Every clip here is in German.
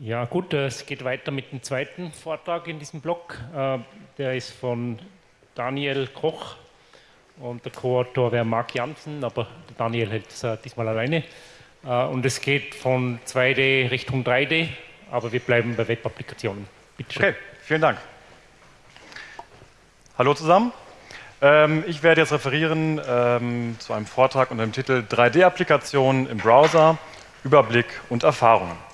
Ja gut, es geht weiter mit dem zweiten Vortrag in diesem Blog. Äh, der ist von Daniel Koch und der Co-Autor wäre Marc Janssen, aber Daniel hält es diesmal alleine. Äh, und es geht von 2D Richtung 3D, aber wir bleiben bei Web-Applikationen. Bitte schön. Okay, vielen Dank. Hallo zusammen. Ähm, ich werde jetzt referieren ähm, zu einem Vortrag unter dem Titel 3D-Applikationen im Browser, Überblick und Erfahrungen.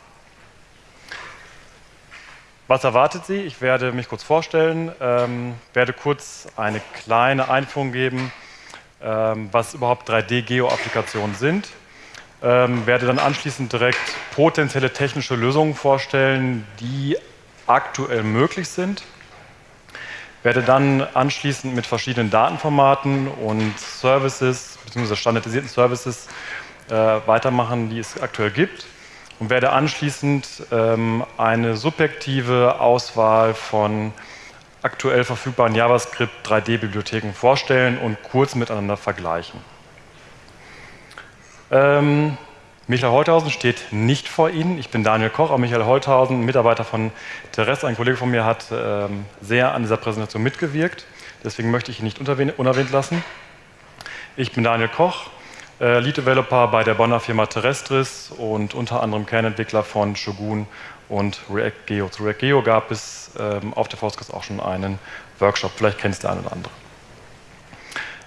Was erwartet Sie? Ich werde mich kurz vorstellen, ähm, werde kurz eine kleine Einführung geben, ähm, was überhaupt 3D-Geo-Applikationen sind, ähm, werde dann anschließend direkt potenzielle technische Lösungen vorstellen, die aktuell möglich sind werde dann anschließend mit verschiedenen Datenformaten und Services bzw. standardisierten Services äh, weitermachen, die es aktuell gibt und werde anschließend ähm, eine subjektive Auswahl von aktuell verfügbaren JavaScript 3D-Bibliotheken vorstellen und kurz miteinander vergleichen. Ähm, Michael Holthausen steht nicht vor Ihnen. Ich bin Daniel Koch, aber Michael Holthausen, Mitarbeiter von Teres, ein Kollege von mir, hat ähm, sehr an dieser Präsentation mitgewirkt. Deswegen möchte ich ihn nicht unerwähnt lassen. Ich bin Daniel Koch, äh, Lead Developer bei der Bonner Firma Terrestris und unter anderem Kernentwickler von Shogun und React Geo. Zu React Geo gab es ähm, auf der Foskes auch schon einen Workshop. Vielleicht kennt es der eine oder andere.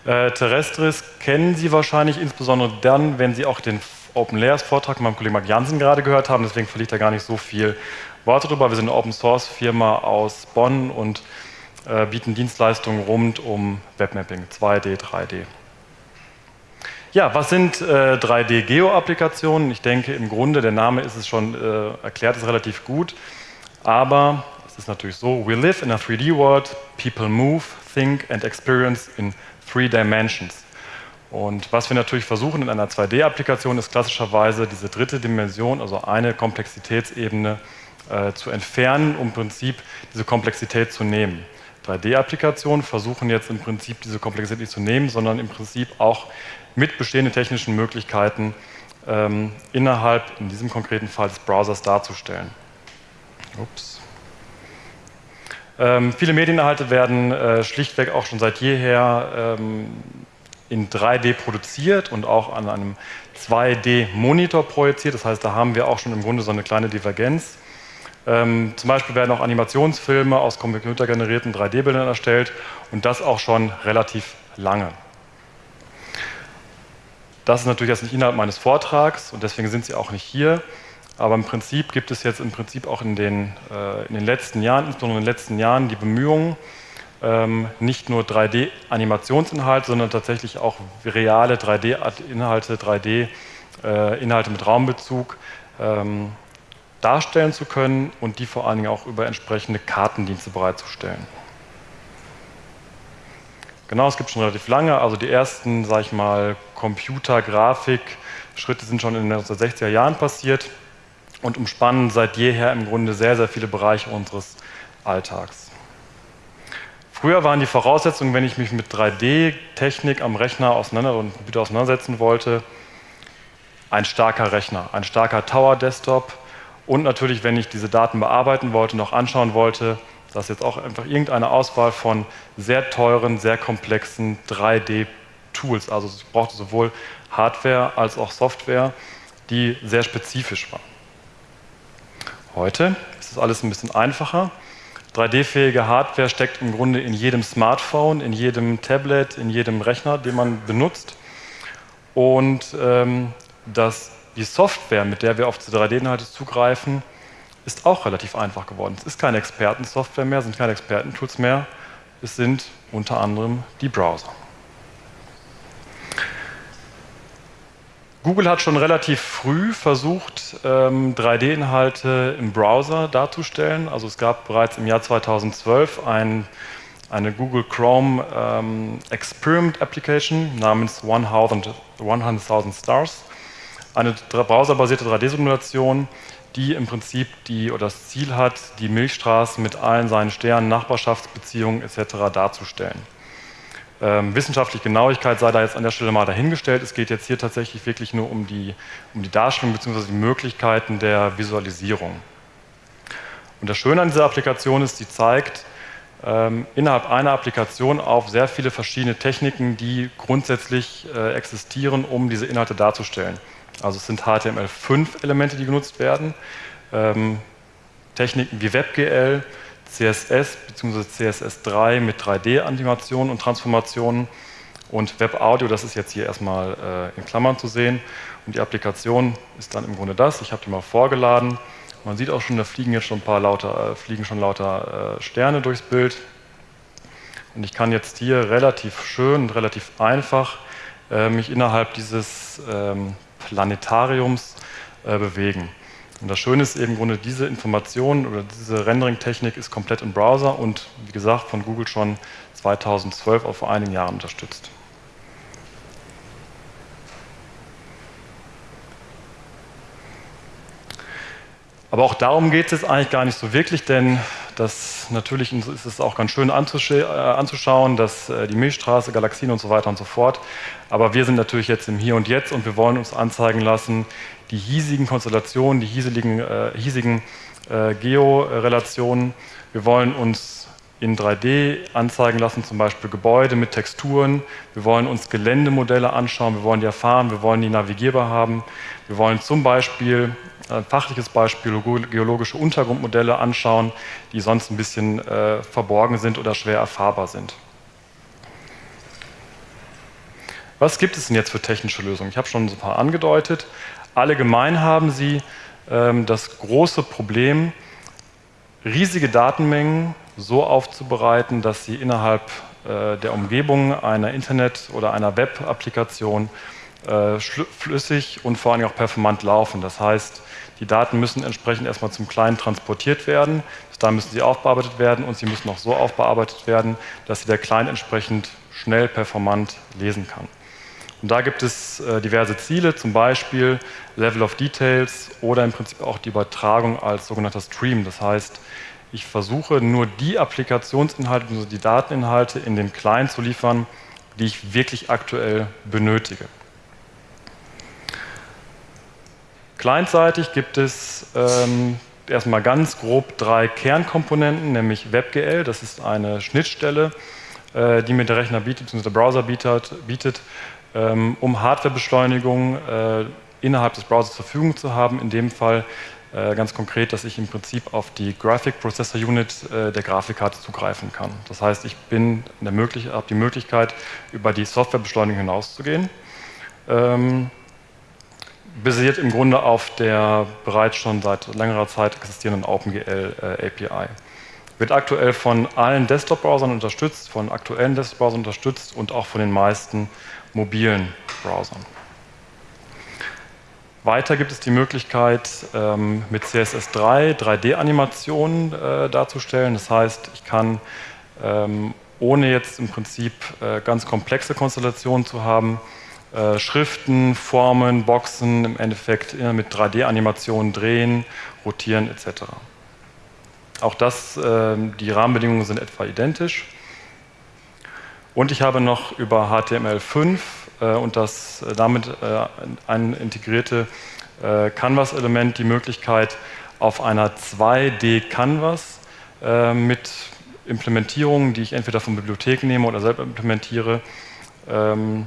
Äh, Terrestris kennen Sie wahrscheinlich insbesondere dann, wenn Sie auch den Open Layers Vortrag mit meinem Kollegen Mark Jansen gerade gehört haben, deswegen verliert er gar nicht so viel Worte darüber. Wir sind eine Open Source Firma aus Bonn und äh, bieten Dienstleistungen rund um Webmapping, 2D, 3D. Ja, was sind äh, 3D-Geo-Applikationen? Ich denke, im Grunde, der Name ist es schon, äh, erklärt es relativ gut, aber es ist natürlich so, we live in a 3D world, people move, think and experience in three dimensions. Und was wir natürlich versuchen in einer 2D-Applikation ist klassischerweise diese dritte Dimension, also eine Komplexitätsebene äh, zu entfernen, um im Prinzip diese Komplexität zu nehmen. 3D-Applikationen versuchen jetzt im Prinzip diese Komplexität nicht zu nehmen, sondern im Prinzip auch mit bestehenden technischen Möglichkeiten ähm, innerhalb, in diesem konkreten Fall des Browsers darzustellen. Ups. Ähm, viele Medieninhalte werden äh, schlichtweg auch schon seit jeher ähm, in 3D produziert und auch an einem 2D-Monitor projiziert. Das heißt, da haben wir auch schon im Grunde so eine kleine Divergenz. Ähm, zum Beispiel werden auch Animationsfilme aus computergenerierten 3D-Bildern erstellt und das auch schon relativ lange. Das ist natürlich jetzt nicht Inhalt meines Vortrags und deswegen sind Sie auch nicht hier. Aber im Prinzip gibt es jetzt im Prinzip auch in den, äh, in den letzten Jahren, insbesondere in den letzten Jahren, die Bemühungen, ähm, nicht nur 3D-Animationsinhalte, sondern tatsächlich auch reale 3D-Inhalte, 3D-Inhalte mit Raumbezug ähm, darstellen zu können und die vor allen Dingen auch über entsprechende Kartendienste bereitzustellen. Genau, es gibt schon relativ lange, also die ersten, sage ich mal, Computer-Grafik-Schritte sind schon in den 1960er Jahren passiert und umspannen seit jeher im Grunde sehr, sehr viele Bereiche unseres Alltags. Früher waren die Voraussetzungen, wenn ich mich mit 3D-Technik am Rechner auseinander und Computer auseinandersetzen wollte, ein starker Rechner, ein starker Tower-Desktop und natürlich, wenn ich diese Daten bearbeiten wollte, noch anschauen wollte, dass jetzt auch einfach irgendeine Auswahl von sehr teuren, sehr komplexen 3D-Tools, also ich brauchte sowohl Hardware als auch Software, die sehr spezifisch war. Heute ist es alles ein bisschen einfacher. 3D-fähige Hardware steckt im Grunde in jedem Smartphone, in jedem Tablet, in jedem Rechner, den man benutzt. Und ähm, das, die Software, mit der wir auf diese 3D-Inhalte zugreifen, ist auch relativ einfach geworden. Es ist keine Expertensoftware mehr, es sind keine Expertentools mehr, es sind unter anderem die Browser. Google hat schon relativ früh versucht, 3D-Inhalte ähm, im Browser darzustellen. Also es gab bereits im Jahr 2012 ein, eine Google Chrome ähm, Experiment Application namens 100.000 100 Stars. Eine browserbasierte 3D-Simulation, die im Prinzip die, oder das Ziel hat, die Milchstraße mit allen seinen Sternen, Nachbarschaftsbeziehungen etc. darzustellen. Ähm, wissenschaftliche Genauigkeit sei da jetzt an der Stelle mal dahingestellt. Es geht jetzt hier tatsächlich wirklich nur um die, um die Darstellung bzw. die Möglichkeiten der Visualisierung. Und das Schöne an dieser Applikation ist, sie zeigt ähm, innerhalb einer Applikation auf sehr viele verschiedene Techniken, die grundsätzlich äh, existieren, um diese Inhalte darzustellen. Also es sind HTML5-Elemente, die genutzt werden, ähm, Techniken wie WebGL, CSS bzw. CSS3 mit 3D-Animationen und Transformationen und WebAudio, das ist jetzt hier erstmal äh, in Klammern zu sehen. Und die Applikation ist dann im Grunde das. Ich habe die mal vorgeladen. Man sieht auch schon, da fliegen jetzt schon ein paar lauter, äh, fliegen schon lauter äh, Sterne durchs Bild. Und ich kann jetzt hier relativ schön und relativ einfach äh, mich innerhalb dieses ähm, Planetariums äh, bewegen. Und das Schöne ist eben im Grunde, diese Information oder diese Rendering-Technik ist komplett im Browser und wie gesagt von Google schon 2012 auf vor einigen Jahren unterstützt. Aber auch darum geht es eigentlich gar nicht so wirklich, denn das natürlich ist es auch ganz schön äh, anzuschauen, dass äh, die Milchstraße, Galaxien und so weiter und so fort. Aber wir sind natürlich jetzt im Hier und Jetzt und wir wollen uns anzeigen lassen, die hiesigen Konstellationen, die hiesigen, äh, hiesigen äh, Georelationen. Wir wollen uns in 3D anzeigen lassen, zum Beispiel Gebäude mit Texturen. Wir wollen uns Geländemodelle anschauen, wir wollen die erfahren, wir wollen die navigierbar haben. Wir wollen zum Beispiel ein fachliches Beispiel, geologische Untergrundmodelle anschauen, die sonst ein bisschen äh, verborgen sind oder schwer erfahrbar sind. Was gibt es denn jetzt für technische Lösungen? Ich habe schon ein paar angedeutet. Alle gemein haben sie ähm, das große Problem, riesige Datenmengen so aufzubereiten, dass sie innerhalb äh, der Umgebung einer Internet- oder einer Web-Applikation äh, flüssig und vor allem auch performant laufen. Das heißt, die Daten müssen entsprechend erstmal zum Client transportiert werden, bis dahin müssen sie aufbearbeitet werden und sie müssen auch so aufbearbeitet werden, dass sie der Client entsprechend schnell performant lesen kann. Und da gibt es äh, diverse Ziele, zum Beispiel Level of Details oder im Prinzip auch die Übertragung als sogenannter Stream. Das heißt, ich versuche nur die Applikationsinhalte, also die Dateninhalte in den Client zu liefern, die ich wirklich aktuell benötige. Clientseitig gibt es ähm, erstmal ganz grob drei Kernkomponenten, nämlich WebGL, das ist eine Schnittstelle, äh, die mir der Rechner bietet, bzw. der Browser bietet, bietet ähm, um Hardwarebeschleunigung äh, innerhalb des Browsers zur Verfügung zu haben. In dem Fall äh, ganz konkret, dass ich im Prinzip auf die Graphic Processor Unit äh, der Grafikkarte zugreifen kann. Das heißt, ich bin habe die Möglichkeit, über die Softwarebeschleunigung hinauszugehen. Ähm, basiert im Grunde auf der bereits schon seit längerer Zeit existierenden OpenGL äh, API. Wird aktuell von allen Desktop-Browsern unterstützt, von aktuellen Desktop-Browsern unterstützt und auch von den meisten mobilen Browsern. Weiter gibt es die Möglichkeit, ähm, mit CSS3 3D-Animationen äh, darzustellen. Das heißt, ich kann, ähm, ohne jetzt im Prinzip äh, ganz komplexe Konstellationen zu haben, äh, Schriften, Formen, Boxen im Endeffekt mit 3D-Animationen drehen, rotieren etc. Auch das, äh, die Rahmenbedingungen sind etwa identisch. Und ich habe noch über HTML5 äh, und das äh, damit ein integrierte Canvas-Element die Möglichkeit, auf einer 2D-Canvas mit Implementierungen, die ich entweder von Bibliotheken nehme oder selber implementiere, ähm,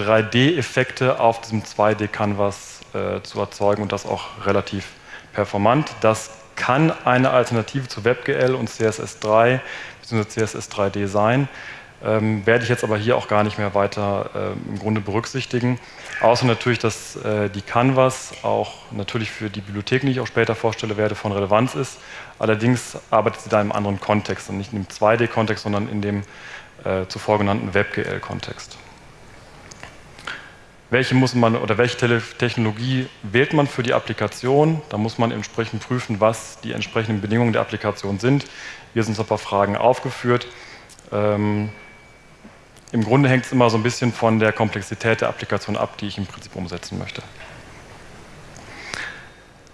3D-Effekte auf diesem 2D-Canvas äh, zu erzeugen und das auch relativ performant. Das kann eine Alternative zu WebGL und CSS3 bzw. CSS3D sein. Ähm, werde ich jetzt aber hier auch gar nicht mehr weiter äh, im Grunde berücksichtigen. Außer natürlich, dass äh, die Canvas auch natürlich für die Bibliotheken, die ich auch später vorstelle werde, von Relevanz ist. Allerdings arbeitet sie da im anderen Kontext und nicht in dem 2D-Kontext, sondern in dem äh, zuvor genannten WebGL-Kontext welche muss man oder welche Technologie wählt man für die Applikation. Da muss man entsprechend prüfen, was die entsprechenden Bedingungen der Applikation sind. Hier sind so ein paar Fragen aufgeführt. Ähm, Im Grunde hängt es immer so ein bisschen von der Komplexität der Applikation ab, die ich im Prinzip umsetzen möchte.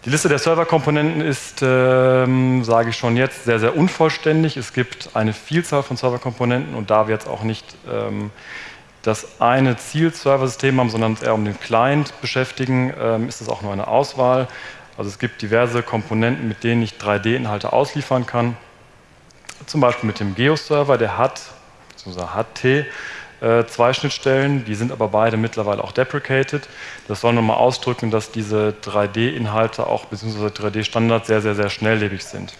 Die Liste der Serverkomponenten ist, ähm, sage ich schon jetzt, sehr, sehr unvollständig. Es gibt eine Vielzahl von Serverkomponenten und da wir jetzt auch nicht ähm, das eine Ziel-Server-System haben, sondern eher um den Client beschäftigen, ähm, ist das auch nur eine Auswahl. Also es gibt diverse Komponenten, mit denen ich 3D-Inhalte ausliefern kann. Zum Beispiel mit dem Geo-Server, der hat, beziehungsweise HT, äh, zwei Schnittstellen, die sind aber beide mittlerweile auch deprecated. Das soll nochmal ausdrücken, dass diese 3D-Inhalte auch, beziehungsweise 3D-Standards sehr, sehr, sehr schnelllebig sind.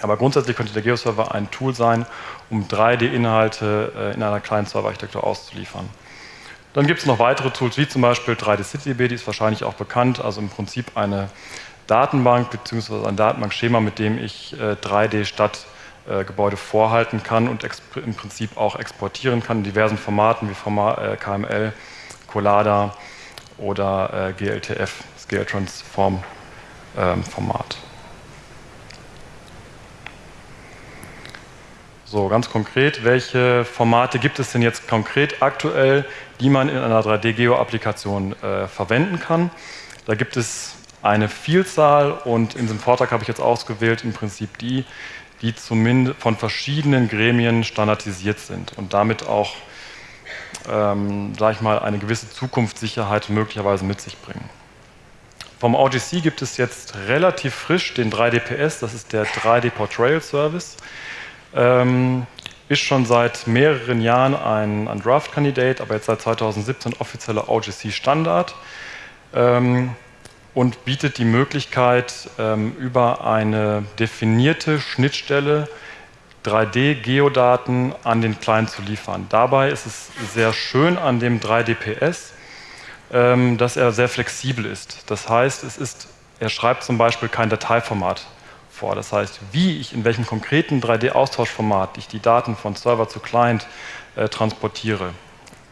Aber grundsätzlich könnte der Geo-Server ein Tool sein, um 3D-Inhalte äh, in einer kleinen Serverarchitektur auszuliefern. Dann gibt es noch weitere Tools, wie zum Beispiel 3D CityDB, die ist wahrscheinlich auch bekannt, also im Prinzip eine Datenbank bzw. ein Datenbankschema, mit dem ich 3D-Stadtgebäude äh, vorhalten kann und im Prinzip auch exportieren kann in diversen Formaten wie äh, KML, Collada oder GLTF, das GL-Transform ähm, Format. So, ganz konkret, welche Formate gibt es denn jetzt konkret aktuell, die man in einer 3D-Geo-Applikation äh, verwenden kann? Da gibt es eine Vielzahl und in diesem Vortrag habe ich jetzt ausgewählt im Prinzip die, die zumindest von verschiedenen Gremien standardisiert sind und damit auch, ähm, sage ich mal, eine gewisse Zukunftssicherheit möglicherweise mit sich bringen. Vom OGC gibt es jetzt relativ frisch den 3DPS, das ist der 3D Portrayal Service. Ähm, ist schon seit mehreren Jahren ein, ein Draft-Kandidat, aber jetzt seit 2017 offizieller OGC-Standard ähm, und bietet die Möglichkeit, ähm, über eine definierte Schnittstelle 3D-Geodaten an den Client zu liefern. Dabei ist es sehr schön an dem 3DPS, ähm, dass er sehr flexibel ist. Das heißt, es ist, er schreibt zum Beispiel kein Dateiformat vor. Das heißt, wie ich in welchem konkreten 3D-Austauschformat ich die Daten von Server zu Client äh, transportiere,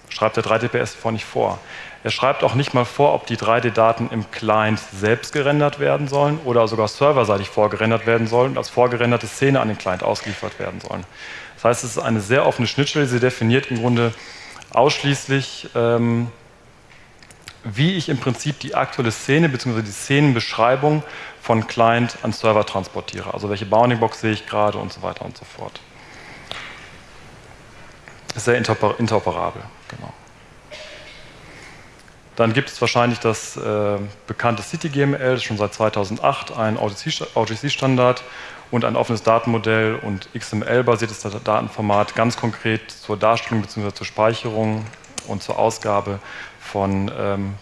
schreibt der 3DPS vor nicht vor. Er schreibt auch nicht mal vor, ob die 3D-Daten im Client selbst gerendert werden sollen oder sogar serverseitig vorgerendert werden sollen und als vorgerenderte Szene an den Client ausgeliefert werden sollen. Das heißt, es ist eine sehr offene Schnittstelle. Sie definiert im Grunde ausschließlich, ähm, wie ich im Prinzip die aktuelle Szene bzw. die Szenenbeschreibung von Client an Server transportiere. Also welche Bounding-Box sehe ich gerade und so weiter und so fort. Sehr interoper interoperabel. Genau. Dann gibt es wahrscheinlich das äh, bekannte CityGML, schon seit 2008 ein OGC-Standard und ein offenes Datenmodell und XML-basiertes Datenformat, ganz konkret zur Darstellung bzw. zur Speicherung und zur Ausgabe von ähm,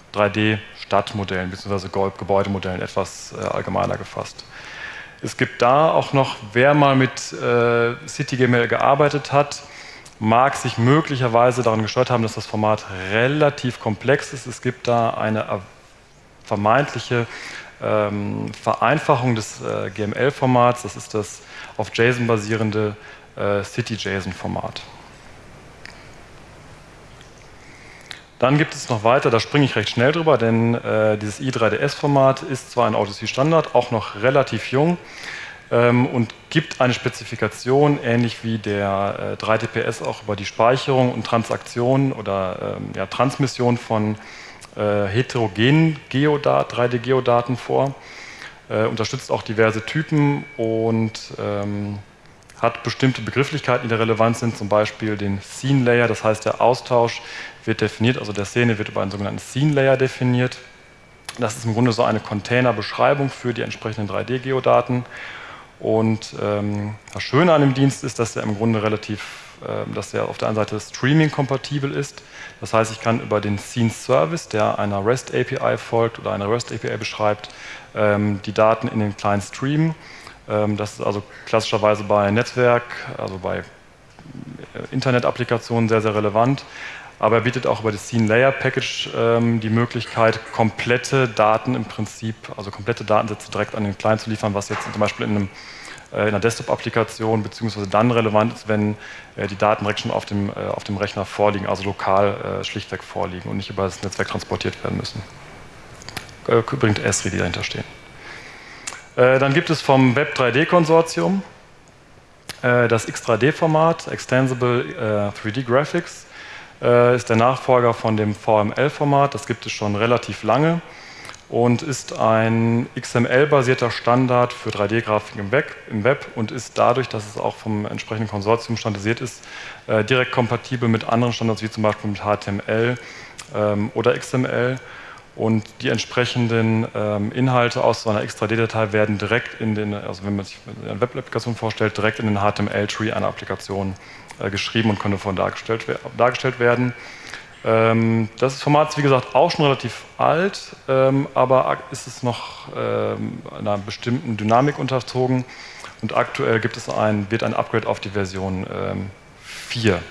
3D-Stadtmodellen bzw. Gebäudemodellen etwas äh, allgemeiner gefasst. Es gibt da auch noch, wer mal mit äh, CityGML gearbeitet hat, mag sich möglicherweise daran gestört haben, dass das Format relativ komplex ist. Es gibt da eine vermeintliche ähm, Vereinfachung des äh, GML-Formats. Das ist das auf JSON basierende äh, City-JSON-Format. Dann gibt es noch weiter, da springe ich recht schnell drüber, denn äh, dieses i3ds-Format ist zwar ein OTC-Standard, auch noch relativ jung ähm, und gibt eine Spezifikation, ähnlich wie der äh, 3DPS auch über die Speicherung und Transaktion oder ähm, ja, Transmission von äh, heterogenen Geodat 3D-Geodaten vor, äh, unterstützt auch diverse Typen und ähm, hat bestimmte Begrifflichkeiten, die da relevant sind, zum Beispiel den Scene Layer, das heißt der Austausch wird definiert, also der Szene wird über einen sogenannten Scene Layer definiert. Das ist im Grunde so eine Containerbeschreibung für die entsprechenden 3D-Geodaten. Und ähm, das Schöne an dem Dienst ist, dass er im Grunde relativ, äh, dass er auf der einen Seite Streaming-kompatibel ist. Das heißt, ich kann über den Scene Service, der einer REST API folgt oder eine REST API beschreibt, ähm, die Daten in den Client streamen. Ähm, das ist also klassischerweise bei Netzwerk, also bei äh, Internet-Applikationen sehr, sehr relevant. Aber er bietet auch über das Scene Layer Package ähm, die Möglichkeit, komplette Daten im Prinzip, also komplette Datensätze direkt an den Client zu liefern, was jetzt zum Beispiel in, einem, äh, in einer Desktop-Applikation beziehungsweise dann relevant ist, wenn äh, die Daten direkt schon auf dem, äh, auf dem Rechner vorliegen, also lokal äh, schlichtweg vorliegen und nicht über das Netzwerk transportiert werden müssen. Äh, übrigens Esri, die dahinter stehen. Äh, dann gibt es vom Web 3D-Konsortium das X3D-Format, Extensible 3D Graphics äh, ist der Nachfolger von dem VML-Format. Das gibt es schon relativ lange und ist ein XML-basierter Standard für 3D-Grafik im, im, Web und ist dadurch, dass es auch vom entsprechenden Konsortium standardisiert ist, äh, direkt kompatibel mit anderen Standards wie zum Beispiel mit HTML ähm, oder XML und die entsprechenden ähm, Inhalte aus so einer Extra-D-Datei werden direkt in den, also wenn man sich eine Web-Applikation vorstellt, direkt in den HTML-Tree einer Applikation äh, geschrieben und können davon dargestellt, dargestellt werden. Ähm, das Format ist wie gesagt auch schon relativ alt, ähm, aber ist es noch ähm, einer bestimmten Dynamik unterzogen und aktuell gibt es ein, wird ein Upgrade auf die Version 4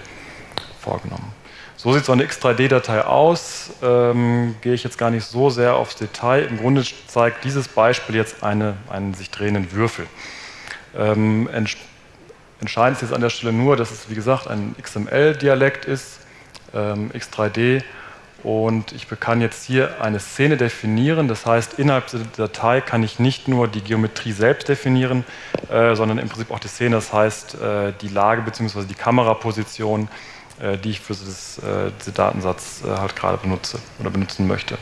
vorgenommen. So sieht so eine X3D-Datei aus. Ähm, gehe ich jetzt gar nicht so sehr aufs Detail. Im Grunde zeigt dieses Beispiel jetzt eine, einen sich drehenden Würfel. Ähm, entscheidend ist jetzt an der Stelle nur, dass es wie gesagt ein XML-Dialekt ist ähm, X3D und ich kann jetzt hier eine Szene definieren, das heißt innerhalb der Datei kann ich nicht nur die Geometrie selbst definieren, äh, sondern im Prinzip auch die Szene, das heißt äh, die Lage bzw. die Kameraposition, die ich für das, äh, diesen Datensatz äh, halt gerade benutze oder benutzen möchte.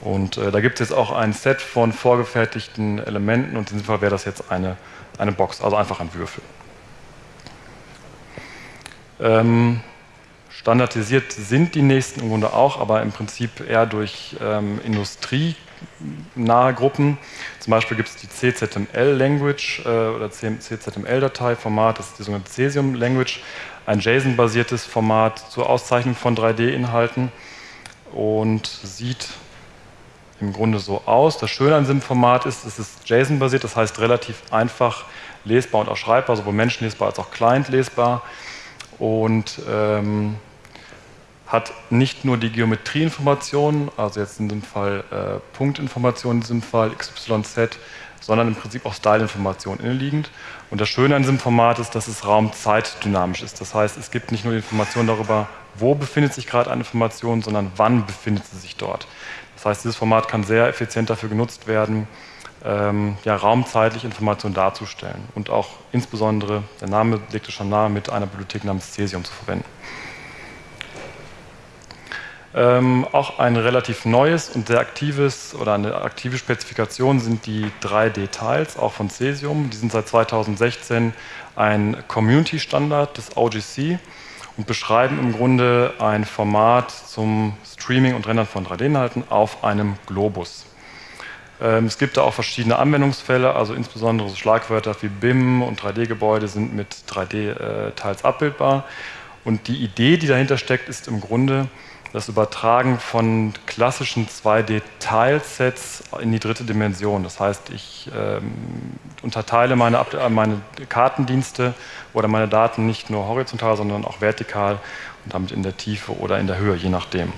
Und äh, da gibt es jetzt auch ein Set von vorgefertigten Elementen und in diesem Fall wäre das jetzt eine, eine Box, also einfach ein Würfel. Ähm, Standardisiert sind die nächsten im Grunde auch, aber im Prinzip eher durch ähm, industrienahe Gruppen. Zum Beispiel gibt es die CZML-Language äh, oder CZML-Dateiformat, das ist die sogenannte Cesium-Language, ein JSON-basiertes Format zur Auszeichnung von 3D-Inhalten und sieht im Grunde so aus. Das Schöne an diesem Format ist, es ist JSON-basiert, das heißt relativ einfach lesbar und auch schreibbar, sowohl menschenlesbar als auch client lesbar. Und ähm, hat nicht nur die Geometrieinformationen, also jetzt in dem Fall äh, Punktinformationen, in diesem Fall XYZ, sondern im Prinzip auch Style-Informationen inneliegend. Und das Schöne an diesem Format ist, dass es raumzeitdynamisch ist. Das heißt, es gibt nicht nur die Information darüber, wo befindet sich gerade eine Information, sondern wann befindet sie sich dort. Das heißt, dieses Format kann sehr effizient dafür genutzt werden, ähm, ja, raumzeitlich Informationen darzustellen und auch insbesondere, der Name legt es schon nahe, mit einer Bibliothek namens Cesium zu verwenden. Ähm, auch ein relativ neues und sehr aktives oder eine aktive Spezifikation sind die 3D-Tiles, auch von Cesium. Die sind seit 2016 ein Community-Standard des OGC und beschreiben im Grunde ein Format zum Streaming und Rendern von 3D-Inhalten auf einem Globus. Ähm, es gibt da auch verschiedene Anwendungsfälle, also insbesondere so Schlagwörter wie BIM und 3D-Gebäude sind mit 3D-Tiles äh, abbildbar. Und die Idee, die dahinter steckt, ist im Grunde, das Übertragen von klassischen 2D-Tilesets in die dritte Dimension. Das heißt, ich ähm, unterteile meine, äh, meine Kartendienste oder meine Daten nicht nur horizontal, sondern auch vertikal und damit in der Tiefe oder in der Höhe, je nachdem.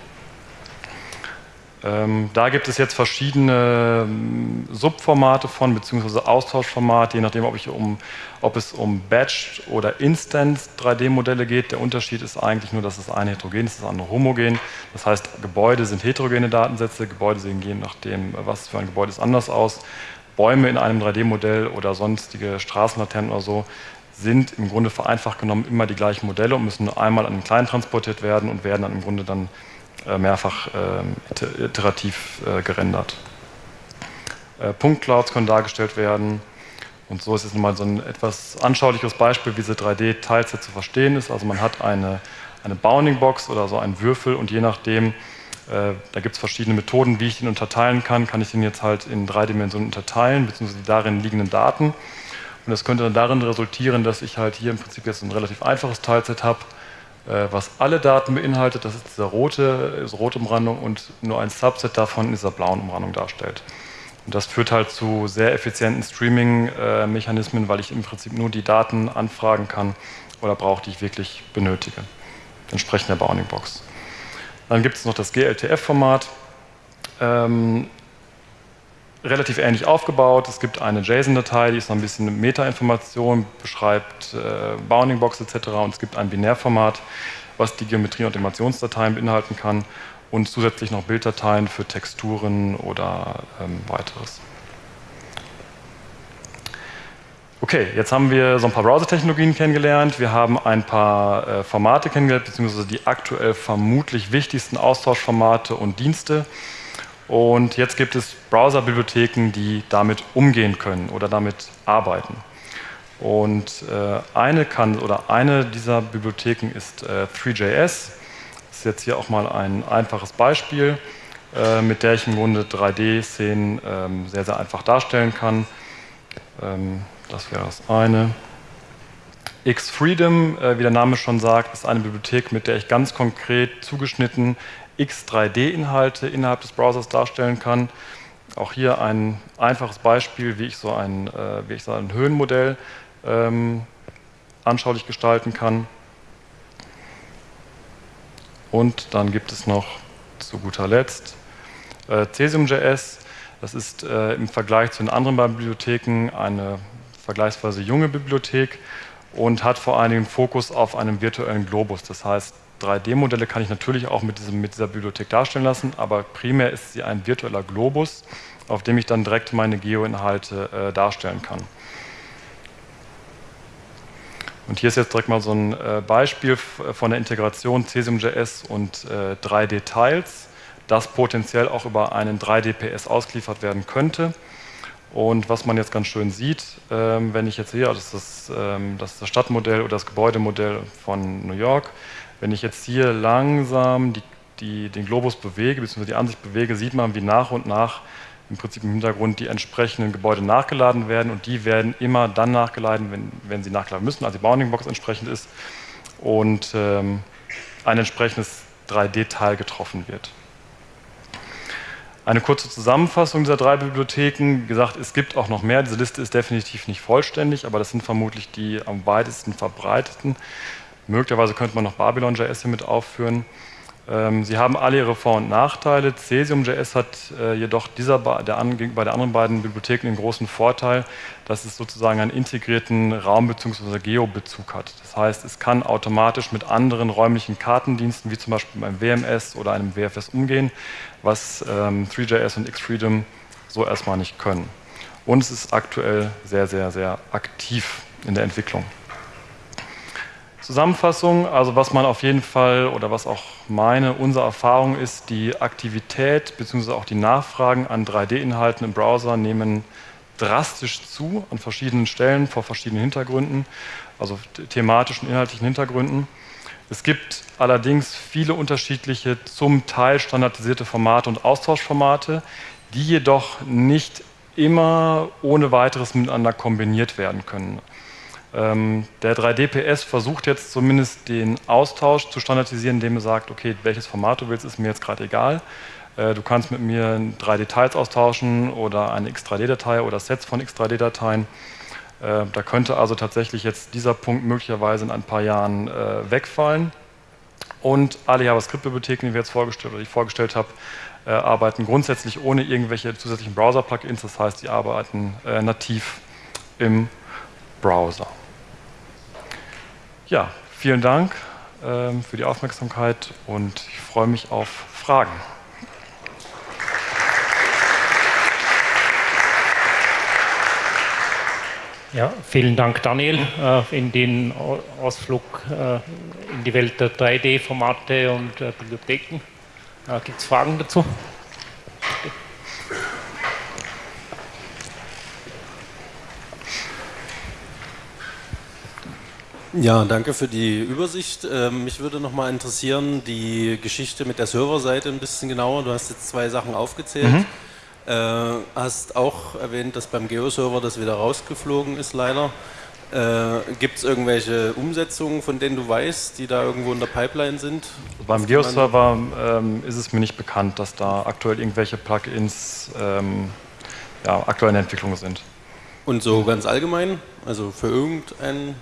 Ähm, da gibt es jetzt verschiedene ähm, Subformate von, beziehungsweise Austauschformate, je nachdem, ob, ich um, ob es um Batch oder Instance 3D-Modelle geht. Der Unterschied ist eigentlich nur, dass das eine heterogen ist, das andere homogen. Das heißt, Gebäude sind heterogene Datensätze, Gebäude sehen je nachdem, was für ein Gebäude ist, anders aus. Bäume in einem 3D-Modell oder sonstige Straßenlaternen oder so sind im Grunde vereinfacht genommen immer die gleichen Modelle und müssen nur einmal an den Kleinen transportiert werden und werden dann im Grunde dann mehrfach ähm, iterativ äh, gerendert. Äh, Punktclouds können dargestellt werden. Und so ist es mal so ein etwas anschaulicheres Beispiel, wie diese 3D-Teilset zu verstehen ist. Also man hat eine, eine Bounding-Box oder so einen Würfel und je nachdem, äh, da gibt es verschiedene Methoden, wie ich den unterteilen kann, kann ich den jetzt halt in drei Dimensionen unterteilen, beziehungsweise die darin liegenden Daten. Und das könnte dann darin resultieren, dass ich halt hier im Prinzip jetzt ein relativ einfaches Teilset habe, äh, was alle Daten beinhaltet, das ist diese rote, diese rote Umrandung und nur ein Subset davon in dieser blauen Umrandung darstellt. Und das führt halt zu sehr effizienten Streaming-Mechanismen, weil ich im Prinzip nur die Daten anfragen kann oder brauche, die ich wirklich benötige. Entsprechend der Bounding Box. Dann gibt es noch das GLTF-Format. Ähm, relativ ähnlich aufgebaut. Es gibt eine JSON-Datei, die ist noch ein bisschen Meta-Information, beschreibt äh, Bounding Box etc. Und es gibt ein Binärformat, was die Geometrie- und Animationsdateien beinhalten kann und zusätzlich noch Bilddateien für Texturen oder ähm, weiteres. Okay, jetzt haben wir so ein paar Browser-Technologien kennengelernt. Wir haben ein paar äh, Formate kennengelernt, beziehungsweise die aktuell vermutlich wichtigsten Austauschformate und Dienste. Und jetzt gibt es Browser-Bibliotheken, die damit umgehen können oder damit arbeiten. Und äh, eine kann oder eine dieser Bibliotheken ist äh, 3JS. Das ist jetzt hier auch mal ein einfaches Beispiel. äh, mit der ich im Grunde 3D-Szenen ähm, sehr, sehr einfach darstellen kann. Ähm, das wäre das eine. X-Freedom, äh, wie der Name schon sagt, ist eine Bibliothek, mit der ich ganz konkret zugeschnitten X3D-Inhalte innerhalb des Browsers darstellen kann. Auch hier ein einfaches Beispiel, wie ich so ein, äh, wie ich so ein Höhenmodell ähm, anschaulich gestalten kann. Und dann gibt es noch zu guter Letzt äh, Cesium.js. Das ist äh, im Vergleich zu den anderen beiden Bibliotheken eine vergleichsweise junge Bibliothek und hat vor allen Dingen Fokus auf einem virtuellen Globus. Das heißt, 3D-Modelle kann ich natürlich auch mit, diesem, mit, dieser Bibliothek darstellen lassen, aber primär ist sie ein virtueller Globus, auf dem ich dann direkt meine Geo-Inhalte äh, darstellen kann. Und hier ist jetzt direkt mal so ein äh, Beispiel von der Integration Cesium.js und äh, 3D-Tiles, das potenziell auch über einen 3D-PS ausgeliefert werden könnte. Und was man jetzt ganz schön sieht, ähm, wenn ich jetzt sehe, das ist das, ähm, das ist das Stadtmodell oder das Gebäudemodell von New York, wenn ich jetzt hier langsam die, die, den Globus bewege, bzw. die Ansicht bewege, sieht man, wie nach und nach im Prinzip im Hintergrund die entsprechenden Gebäude nachgeladen werden und die werden immer dann nachgeladen, wenn, wenn sie nachgeladen müssen, also die Bounding-Box entsprechend ist und ähm, ein entsprechendes 3D-Teil getroffen wird. Eine kurze Zusammenfassung dieser drei Bibliotheken. Wie gesagt, es gibt auch noch mehr. Diese Liste ist definitiv nicht vollständig, aber das sind vermutlich die am weitesten verbreiteten. Möglicherweise könnte man noch Babylon.js hier mit aufführen. Ähm, sie haben alle ihre Vor- und Nachteile. Cesium.js hat äh, jedoch dieser, der, gegenüber der anderen beiden Bibliotheken den großen Vorteil, dass es sozusagen einen integrierten Raum- bzw. Geo-Bezug hat. Das heißt, es kann automatisch mit anderen räumlichen Kartendiensten, wie zum Beispiel beim WMS oder einem WFS umgehen, was ähm, 3JS und XFreedom so erstmal nicht können. Und es ist aktuell sehr, sehr, sehr aktiv in der Entwicklung. Zusammenfassung, also was man auf jeden Fall oder was auch meine, unsere Erfahrung ist, die Aktivität bzw. auch die Nachfragen an 3D-Inhalten im Browser nehmen drastisch zu an verschiedenen Stellen vor verschiedenen Hintergründen, also thematischen, inhaltlichen Hintergründen. Es gibt allerdings viele unterschiedliche, zum Teil standardisierte Formate und Austauschformate, die jedoch nicht immer ohne weiteres miteinander kombiniert werden können. Ähm, der 3D-PS versucht jetzt zumindest den Austausch zu standardisieren, indem er sagt, okay, welches Format du willst, ist mir jetzt gerade egal. Äh, du kannst mit mir 3D-Tiles austauschen oder eine X3D-Datei oder Sets von X3D-Dateien. Äh, da könnte also tatsächlich jetzt dieser Punkt möglicherweise in ein paar Jahren äh, wegfallen. Und alle JavaScript-Bibliotheken, die wir jetzt vorgestellt oder ich vorgestellt habe, arbeiten grundsätzlich ohne irgendwelche zusätzlichen Browser-Plugins. Das heißt, die arbeiten nativ im Browser. Ja, vielen Dank ähm, für die Aufmerksamkeit und ich freue mich auf Fragen. Ja, vielen Dank, Daniel, äh, in den Ausflug äh, in die Welt der 3D-Formate und äh, Bibliotheken. Gibt es Fragen dazu? Ja, danke für die Übersicht. Ähm, mich würde noch mal interessieren, die Geschichte mit der Serverseite ein bisschen genauer. Du hast jetzt zwei Sachen aufgezählt. Mhm. Äh, hast auch erwähnt, dass beim Geo-Server das wieder rausgeflogen ist, leider. Äh, Gibt es irgendwelche Umsetzungen, von denen du weißt, die da irgendwo in der Pipeline sind? Beim Geo-Server ähm, ist es mir nicht bekannt, dass da aktuell irgendwelche Plugins ähm, ja, aktuell in Entwicklung sind. Und so ganz allgemein? Also für irgendeinen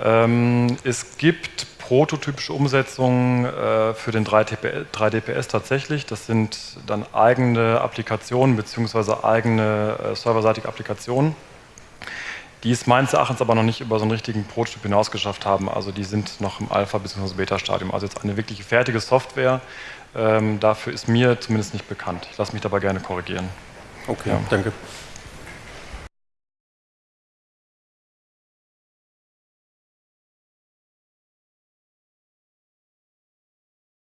es gibt prototypische Umsetzungen äh, für den 3DPS tatsächlich. Das sind dann eigene Applikationen bzw. eigene äh, serverseitige Applikationen, die es meines Erachtens aber noch nicht über so einen richtigen Prototyp hinausgeschafft haben. Also die sind noch im Alpha- bzw. Beta-Stadium. Also jetzt eine wirklich fertige Software, ähm, dafür ist mir zumindest nicht bekannt. Ich lasse mich dabei gerne korrigieren. Okay, ja. danke.